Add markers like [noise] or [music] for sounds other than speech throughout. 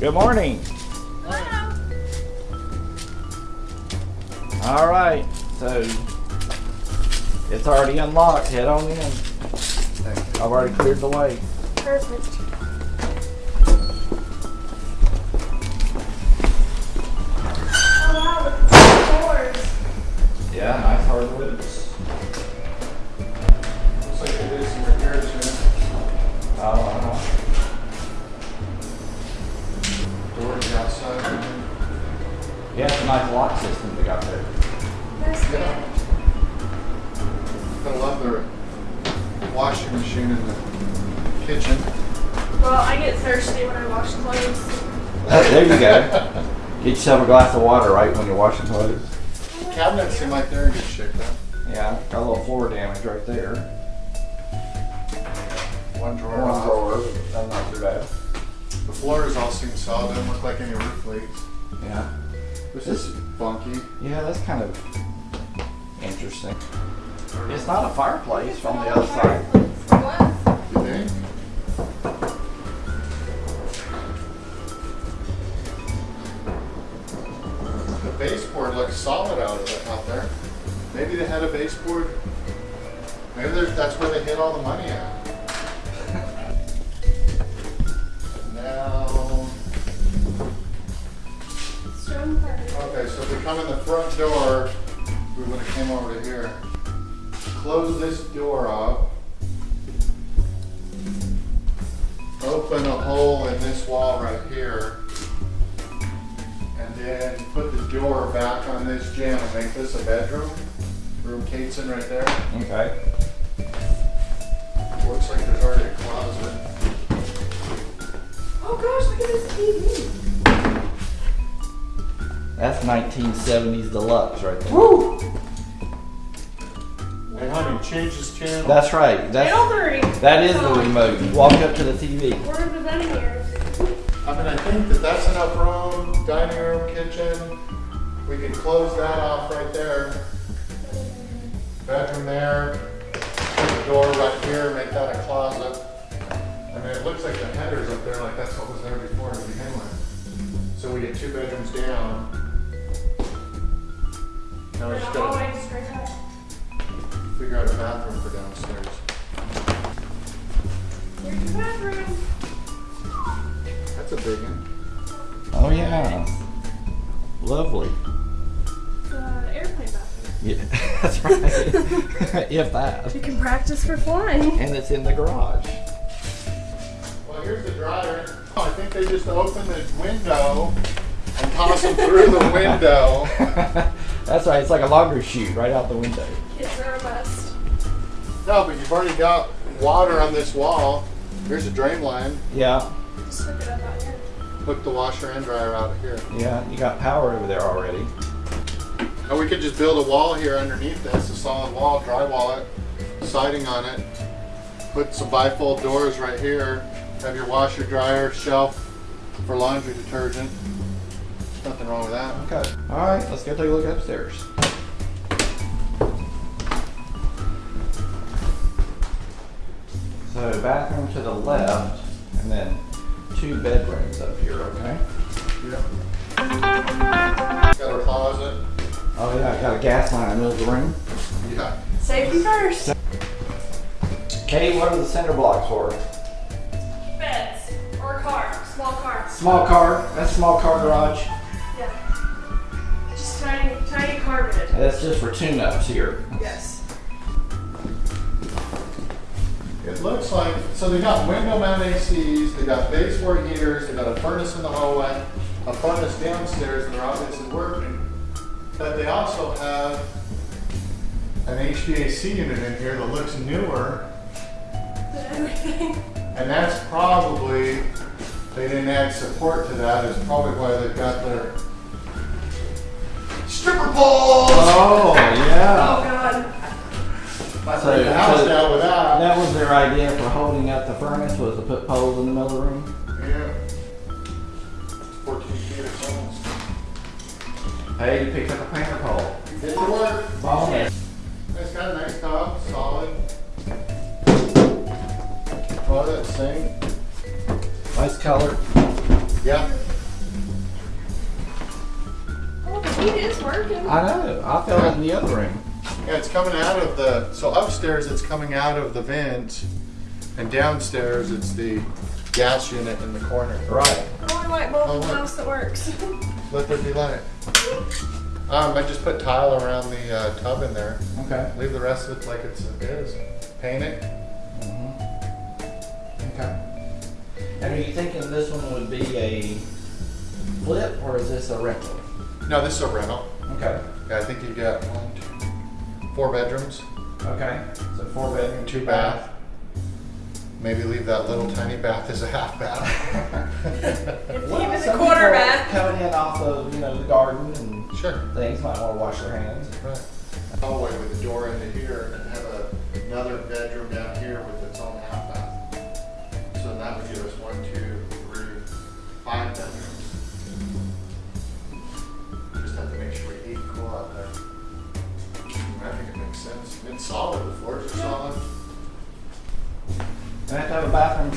Good morning. Hello. All right, so it's already unlocked. Head on in. I've already cleared the way. Perfect. Oh wow, look at the doors. Yeah, nice hardwoods. Yeah, nice lock system they got there. That's Yeah. I love their washing machine in the kitchen. Well, I get thirsty when I wash clothes. [laughs] There you go. Get yourself a glass of water right when you're washing clothes. Cabinets seem like they're in good shape though. Yeah, got a little floor damage right there. One drawer One drawer, that's not too bad. The floors all seem solid, doesn't look like any roof leaks. Yeah. This is funky. Yeah, that's kind of interesting. It's not a fireplace from the other side. You think? The baseboard looks solid out of it out there. Maybe they had a baseboard. Maybe that's where they hid all the money at. So if we come in the front door, we would have came over to here. Close this door up. Open a hole in this wall right here. And then put the door back on this jamb and make this a bedroom. Room Kate's in right there. Okay. Looks like there's already a closet. Oh gosh, look at this TV. That's 1970s deluxe right there. Woo! Hey honey, change this channel. That's right. That's Channel three. that is the remote. You walk up to the TV. We're presenting here. I mean, I think that that's enough room, dining room, kitchen. We can close that off right there. Bedroom there, put the door right here, make that a closet. I mean, it looks like the header's up there, like that's what was there before to begin with. So we get two bedrooms down. Now we And just the hallway gotta just right there. figure out a bathroom for downstairs. Here's your bathroom. That's a big one. Oh yeah. Lovely. It's an airplane bathroom. Yeah, [laughs] that's right. [laughs] if that. You can practice for flying. And it's in the garage. Well, here's the dryer. Oh, I think they just opened the window and toss them through the window. [laughs] that's right. It's like a laundry chute right out the window. Kids are a must. No, but you've already got water on this wall. Here's a drain line. Yeah. Just hook it up out here. Hook the washer and dryer out of here. Yeah. You got power over there already. And we could just build a wall here underneath this, a solid wall, drywall it, siding on it. Put some bifold doors right here. Have your washer, dryer, shelf for laundry detergent. Nothing wrong with that. Okay. All right. Let's go take a look upstairs. So bathroom to the left, and then two bedrooms up here. Okay. Yep. Got a closet. Oh yeah, I got a gas line in the middle of the room. Yeah. Safety first. Kate, what are the cinder blocks for? Beds. Or a car. Small car. Small car. That's small car garage. Yeah. Just tiny, tiny car bed. That's just for tune-ups here. Yes. It looks like, so they got window mount ACs, they got baseboard heaters, they got a furnace in the hallway, a furnace downstairs, and they're obviously working. But they also have an HVAC unit in here that looks newer, Everything. [laughs] and that's probably, they didn't add support to that, is probably why they've got their stripper poles! Oh yeah. Oh god. Might So- the house so- down with that. That was their idea for holding up the furnace was to put poles in the middle of the room. Yeah. Fourteen feet or something. Hey, you picked up a painter pole. Get to work. Bonus. It's got a nice top, solid. Oh, that same. Nice color. Yeah. Working. I know. I felt it in the other room. Yeah, it's coming out of the, so upstairs it's coming out of the vent, and downstairs it's the gas unit in the corner. Right. I want a light bulb Oh, in the house that works. Let there be light. Um, I just put tile around the uh, tub in there. Okay. Leave the rest of it like it's, it is. Paint it. Okay. And are you thinking this one would be a flip or is this a rental? No, this is a rental. Okay. Yeah, I think you got one, two, four bedrooms, Okay. So four bedroom, two bath. Maybe leave that little tiny bath as a half bath. If Well, even the some quarter bath. Coming in off of, you know, the garden and sure. things, might want to wash their hands. Right. Hallway with a door into here and have a, another bedroom down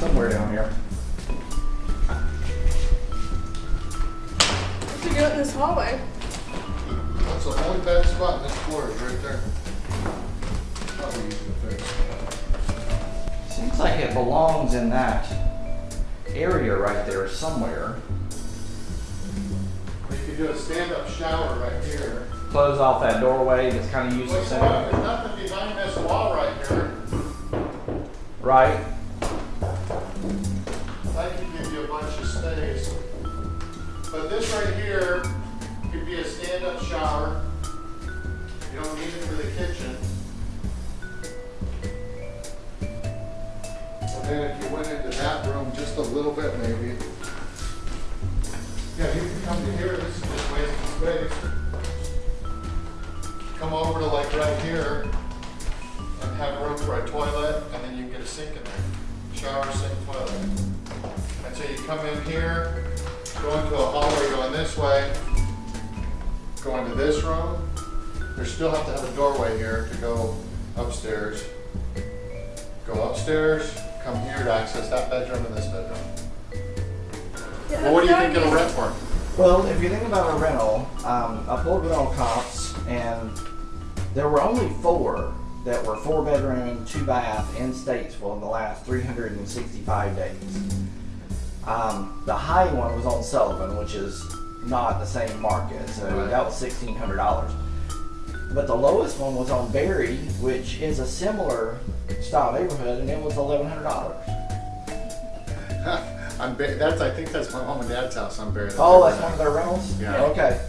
somewhere down here. To do it in this hallway. That's the only bad spot in this floor is right there. Probably easy to fix. Seems like it belongs in that area right there somewhere. You could do a stand-up shower right here. Close off that doorway that's kind of Well, useless there's anyway. nothing behind this wall right here. Right? This right here could be a stand-up shower. You don't need it for the kitchen. And then if you went into that room just a little bit maybe. Yeah, you can come to here, this is just wasting space. Come over to like right here and have room for a toilet, and then you can get a sink in there. Shower, sink, toilet. And so you come in here, go to a hallway going this way, going to this room. You still have to have a doorway here to go upstairs. Go upstairs, come here to access that bedroom and this bedroom. Yeah, Well, what do you think it'll rent for? Well, if you think about a rental, um, I pulled rental comps, and there were only four that were four bedroom, two bath in Statesville in the last 365 days. Um, the high one was on Sullivan, which is not the same market, so Right. that was $1,600. But the lowest one was on Berry, which is a similar style neighborhood, and it was $1,100. I'm, ba- that's, I think that's my mom and dad's house on Bear. Oh, that's one of their rentals? Yeah. Okay.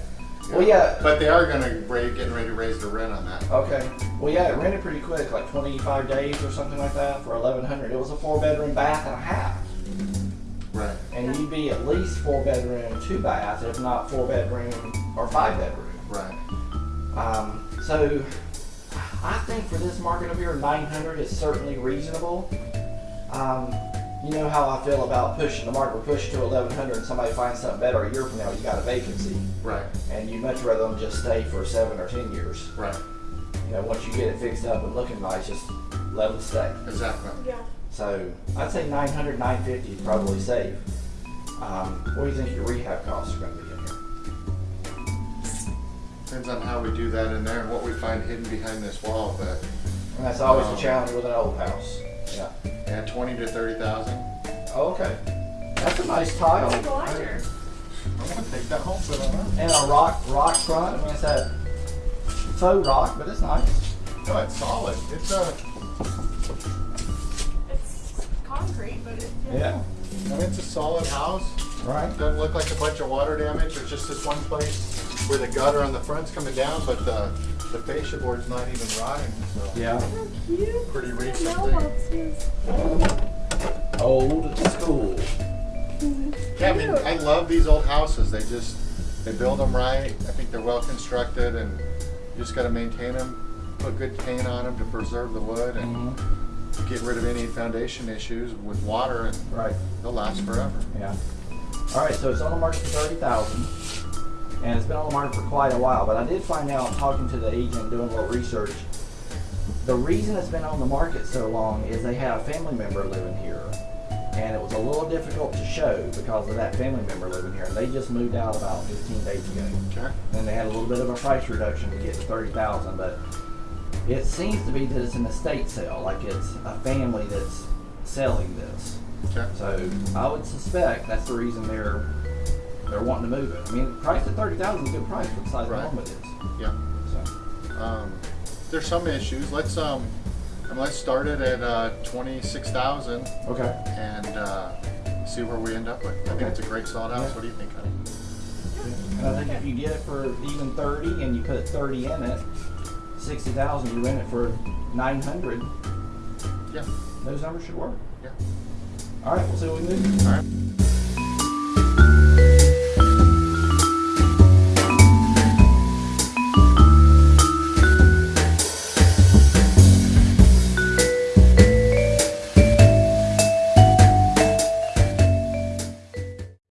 Well, yeah, But they are gonna, ra- getting ready to raise the rent on that. Okay. Well, yeah, it rented pretty quick, like 25 days or something like that for 1100 It was a four bedroom bath and a half. Right. And you'd be at least four bedroom, two bath, if not four bedroom or five bedroom. Right. Um, so I think for this market over here, 900 is certainly reasonable. Um, you know how I feel about pushing the market, push to 1100 and somebody finds something better a year from now, you got a vacancy. Right. And you'd much rather them just stay for seven or 10 years. Right. You know, once you get it fixed up and looking nice, just let them stay. Exactly. Yeah. So I'd say 900, 950 is probably safe. Um, what do you think your rehab costs are going to be in here? Depends on how we do that in there and what we find hidden behind this wall, but And that's always Um, the challenge with an old house. Yeah. yeah, twenty to thirty thousand. Oh, okay. That's a nice tile. I'm gonna take that home for that. And a rock rock front. I mean, it's that faux rock, but it's nice. No, it's solid. It's uh, It's concrete, but it, Yeah. I mean, it's a solid house. Right. Doesn't look like a bunch of water damage. There's just this one place where the gutter on the front's coming down, but the, the fascia board's not even rotting, so. Yeah. How cute. Pretty recent Mailboxes. Old school. Yeah, I mean, I love these old houses. They just, they build them right. I think they're well constructed and you just gotta maintain them, put good paint on them to preserve the wood and Mhm. Get rid of any foundation issues with water and Right. they'll last forever. Yeah. All right, so it's on the market for thirty thousand, and it's been on the market for quite a while. But I did find out, talking to the agent, doing a little research, the reason it's been on the market so long is they had a family member living here, and it was a little difficult to show because of that family member living here. And they just moved out about 15 days ago. Okay. And they had a little bit of a price reduction to get to 30,000, but it seems to be that it's an estate sale, like it's a family that's selling this. Okay. So I would suspect that's the reason they're they're wanting to move it. I mean, price at 30,000 is a good price for the size Right. home it is. Yeah. So. Um, there's some issues. Let's um, I mean, let's start it at uh, twenty-six thousand Okay. and uh, see where we end up with. I think it's a great solid house. Yeah. What do you think, honey? And I think if you get it for even 30 and you put 30 in it, 60,000, you rent it for 900, Yeah. those numbers should work. Yeah. All right, we'll see what we do. All right.